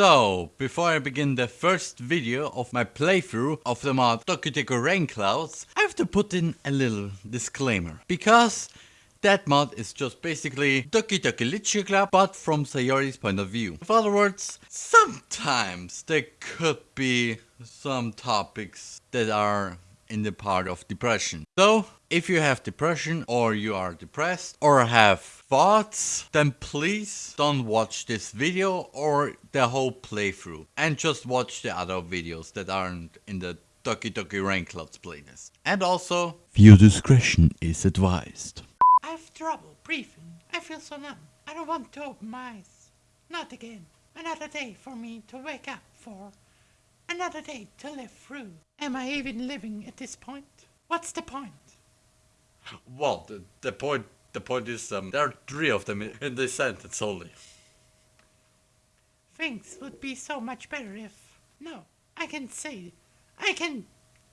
So, before I begin the first video of my playthrough of the mod Doki Rain Clouds, I have to put in a little disclaimer. Because that mod is just basically Doki Doki Literature Club, but from Sayori's point of view. In other words, sometimes there could be some topics that are in the part of depression. So, if you have depression or you are depressed or have thoughts, then please don't watch this video or the whole playthrough and just watch the other videos that aren't in the Doki Doki Rain Clouds playlist. And also, viewer discretion is advised. I have trouble breathing. I feel so numb. I don't want to open my eyes. Not again. Another day for me to wake up for. Another day to live through. Am I even living at this point? What's the point? Well, the, the point the point is um, there are three of them in this sentence only. Things would be so much better if. No, I can say. I can.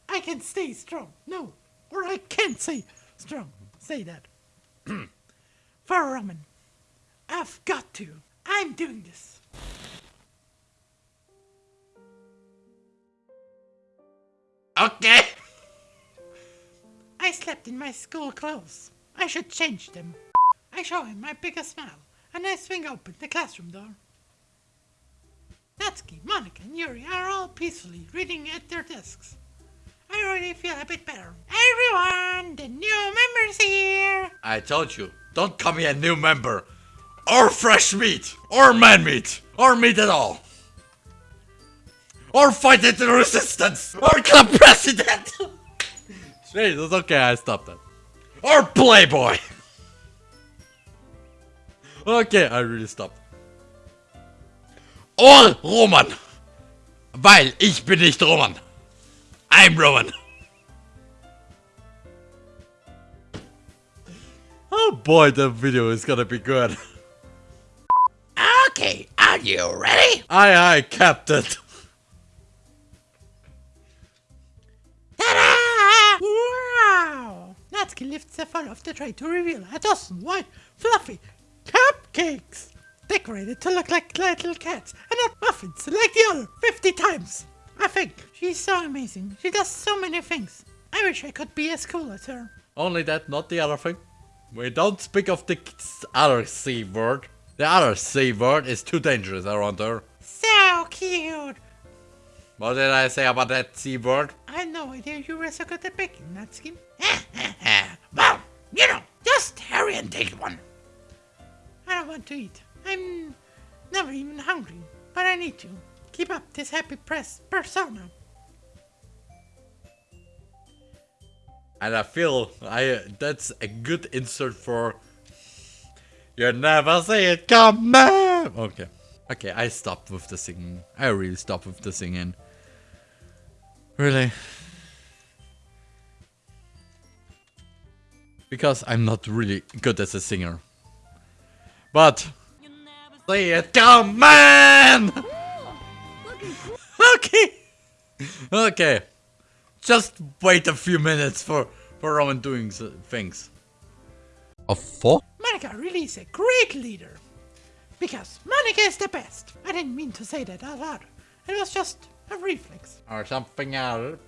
I can stay strong. No, or I can't say strong. Say that. For Ramen. I've got to. I'm doing this. Okay. I slept in my school clothes. I should change them. I show him my biggest smile, and I swing open the classroom door. Natsuki, Monika, and Yuri are all peacefully reading at their desks. I already feel a bit better. Everyone, the new member's here! I told you, don't call me a new member. Or fresh meat. Or man meat. Or meat at all. Or fight into the resistance. Or club president. Jesus, okay, I stopped that. Or playboy. Okay, I really stopped. Or Roman. Weil ich bin nicht Roman. I'm Roman. Oh boy, that video is gonna be good. Okay, are you ready? Aye aye, Captain. Off the tray to reveal a dozen white, fluffy cupcakes! Decorated to look like little cats and not muffins like the other 50 times! I think she's so amazing. She does so many things. I wish I could be as cool as her. Only that, not the other thing. We don't speak of the other C word. The other C word is too dangerous around her. So cute! What did I say about that C word? I had no idea you were so good at baking, Natsuki. well, you know, just hurry and take one. I don't want to eat. I'm never even hungry, but I need to. Keep up this happy press persona. And I feel I that's a good insert for You never see it coming. Okay. Okay, I stopped with the singing. I really stopped with the singing. Really? Because I'm not really good as a singer. But see it coming. okay. Okay. Just wait a few minutes for, for Roman doing things. A four? Monika really is a great leader. Because Monika is the best. I didn't mean to say that out loud. It was just a reflex. Or something else.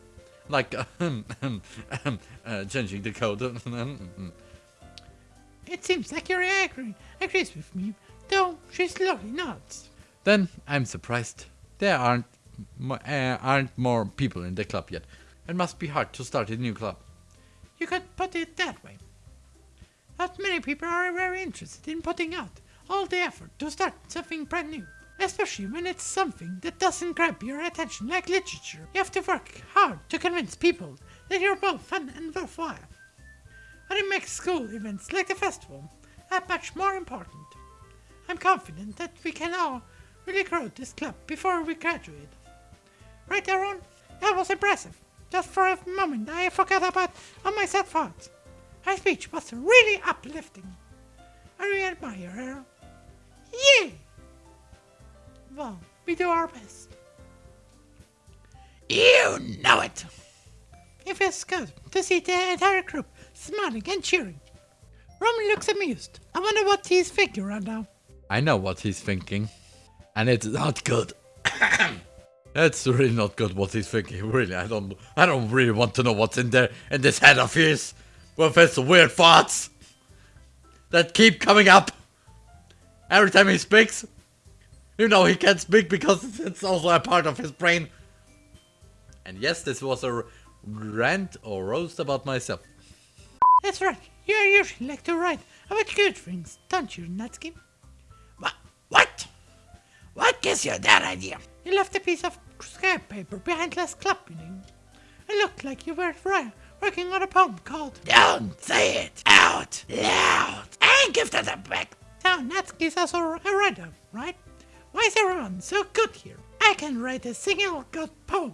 Like uh, changing the code. It seems like Yuri agree, agrees with me, though she's slowly not. then I'm surprised. There aren't uh, aren't more people in the club yet. It must be hard to start a new club. You could put it that way. Not many people are very interested in putting out all the effort to start something brand new. Especially when it's something that doesn't grab your attention like literature. You have to work hard to convince people that you're both fun and worthwhile. But it makes school events like the festival that much more important. I'm confident that we can all really grow this club before we graduate. Right, Aaron? That was impressive. Just for a moment, I forgot about all my sad thoughts. Her speech was really uplifting. I really admire her. Yeah! Well, we do our best. You know it! It feels good to see the entire group smiling and cheering. Roman looks amused. I wonder what he's thinking right now. I know what he's thinking. And it's not good. That's really not good what he's thinking, really. I don't I don't really want to know what's in there in this head of his with his weird thoughts that keep coming up every time he speaks. You know he can't speak because it's also a part of his brain. And yes, this was a rant or roast about myself. That's right. You usually like to write about good things, don't you, Natsuki? What? What? What gives you that idea? You left a piece of scrap paper behind last club meeting. It looked like you were working on a poem called Don't say it out loud and give that back. Now, Natsuki's also a writer, right? Why is everyone so good here? I can write a single good poem.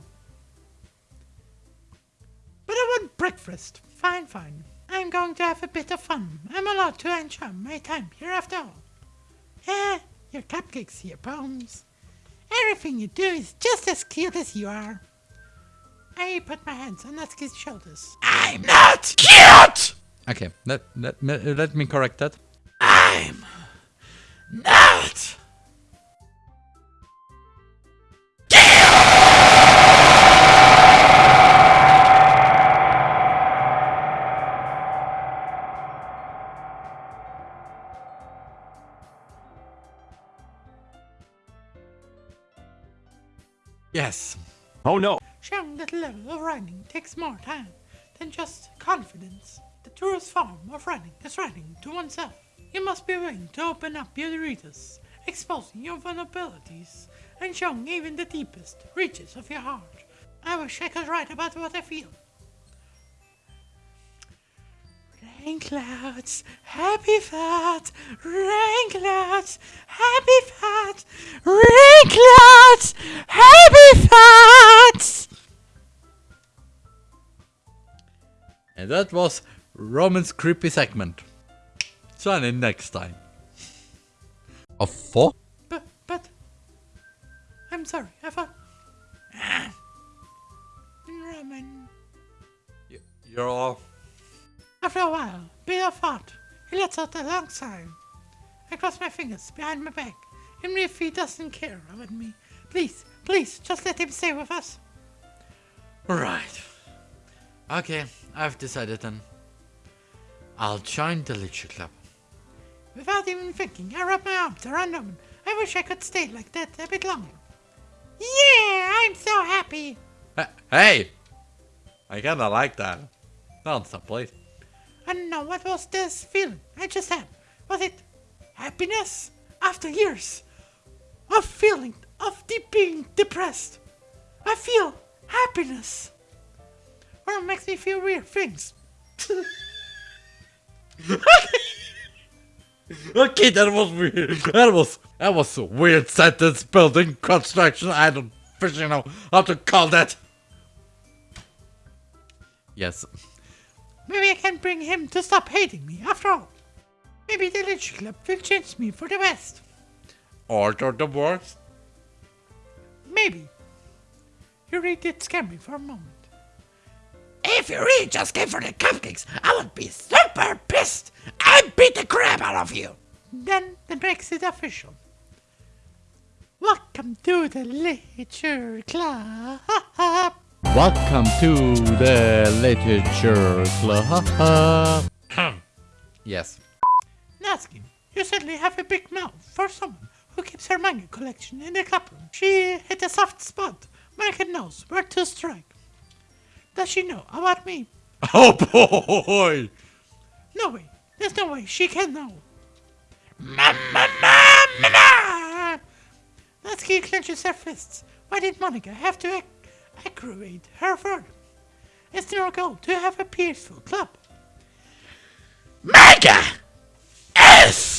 But I want breakfast. Fine, fine. I'm going to have a bit of fun. I'm allowed to enjoy my time here after all. Eh, your cupcakes, your poems. Everything you do is just as cute as you are. I put my hands on Natsuki's shoulders. I'm not cute! Okay, let, let, me- let me correct that. I'm not Yes. Oh no. Showing that level of writing takes more time than just confidence. The truest form of writing is writing to oneself. You must be willing to open up your readers, exposing your vulnerabilities, and showing even the deepest reaches of your heart. I wish I could write about what I feel. Rain clouds, happy thoughts, rain clouds, happy thoughts, rain clouds, that was Roman's creepy segment. Join in next time. Of four? But, but, I'm sorry, I thought. Ah, Roman. You're all. After a while, bit of thought, he lets out a long sigh. I cross my fingers behind my back, even if he doesn't care about me. Please, please, just let him stay with us. Right. Okay, I've decided then. I'll join the Literature Club. Without even thinking, I wrap my arms around Roman. I wish I could stay like that a bit longer. Yeah, I'm so happy. Hey! I kinda like that. Stop, please. I don't know what was this feeling I just had. Was it happiness after years of feeling of deep being depressed? I feel happiness. Or it makes me feel weird things. Okay, that was weird. That was that was a weird sentence building construction. I don't freaking know how to call that. Yes. Maybe I can bring him to stop hating me after all. Maybe the Literature Club will change me for the best. Or to the worst. Maybe. You really did scare me for a moment. If you really just came for the cupcakes, I would be super pissed and beat the crap out of you. Then that makes it official. Welcome to the Literature Club. Welcome to the Literature Club. yes. Natsuki, you certainly have a big mouth for someone who keeps her manga collection in the club room. She hit a soft spot. Market knows where to strike. Does she know about me? Oh boy! No way. There's no way she can know. Mamma, mamma, Ah! Natsuki clenches her fists. Why did Monika have to ac- aggravate her further? It's their goal to have a peaceful club. mega S.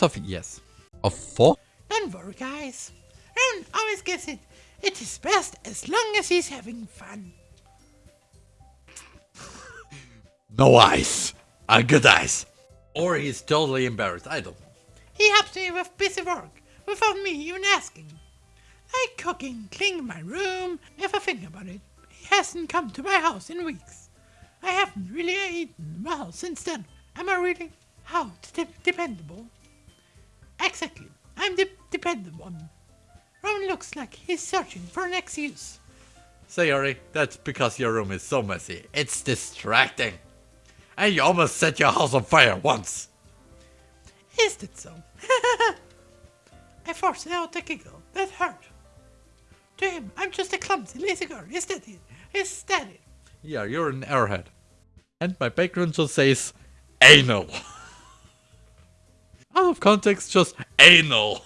Of yes. Of four? Don't worry, guys. Ron always gets it. It is best as long as he's having fun. No eyes. A good eyes. Or he's totally embarrassed. I don't know. He helps me with busy work without me even asking. Like cooking, cleaning my room. If I think about it, he hasn't come to my house in weeks. I haven't really eaten well since then. Am I really how dependable? Exactly. I'm the dependent one. Roman looks like he's searching for an excuse. Sayori, that's because your room is so messy. It's distracting. And you almost set your house on fire once. Is that so? I forced out a giggle. That hurt. To him, I'm just a clumsy, lazy girl. Is that it? Is that it? Yeah, you're an airhead. And my background just says anal. Context, just anal.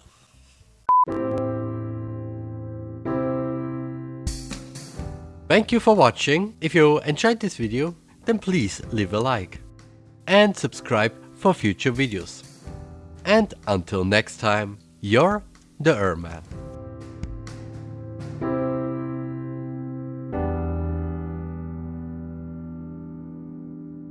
Thank you for watching. If you enjoyed this video, then please leave a like. And subscribe for future videos. And until next time, you're the Erman.